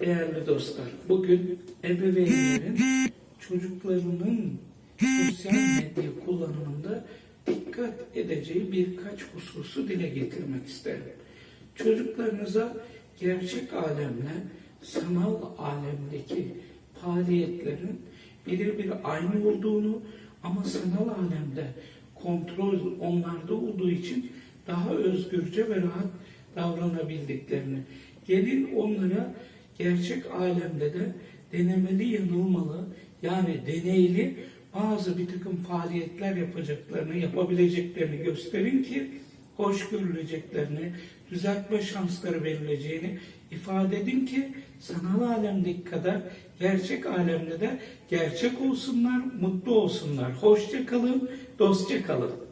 Değerli dostlar, bugün ebeveynlerin çocuklarının sosyal medya kullanımında dikkat edeceği birkaç hususu dile getirmek isterim. Çocuklarınıza gerçek alemle sanal alemdeki faaliyetlerin birebir aynı olduğunu ama sanal alemde kontrol onlarda olduğu için daha özgürce ve rahat davranabildiklerini, gelin onlara gerçek alemde de denemeli yanılmalı yani deneyli bazı bir takım faaliyetler yapacaklarını, yapabileceklerini gösterin ki hoş görüleceklerini, düzeltme şansları verileceğini ifade edin ki sanal alemdeki kadar gerçek alemde de gerçek olsunlar, mutlu olsunlar. Hoşça kalın, dostça kalın.